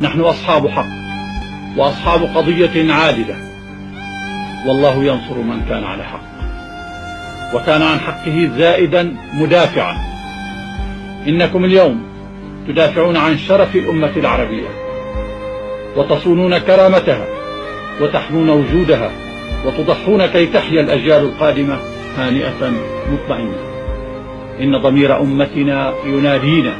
نحن أصحاب حق وأصحاب قضية عادلة. والله ينصر من كان على حق وكان عن حقه زائدا مدافعا. إنكم اليوم تدافعون عن شرف الأمة العربية وتصونون كرامتها وتحمون وجودها وتضحون كي تحيا الأجيال القادمة هانئة مطمئنة. إن ضمير أمتنا ينادينا